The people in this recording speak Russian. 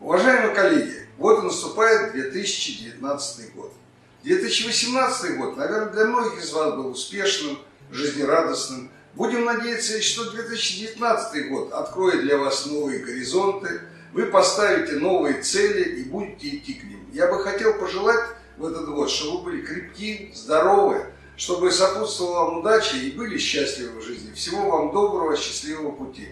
Уважаемые коллеги, вот и наступает 2019 год. 2018 год, наверное, для многих из вас был успешным, жизнерадостным. Будем надеяться, что 2019 год откроет для вас новые горизонты, вы поставите новые цели и будете идти к ним. Я бы хотел пожелать в этот год, чтобы вы были крепки, здоровы, чтобы сопутствовала вам удача и были счастливы в жизни. Всего вам доброго, счастливого пути.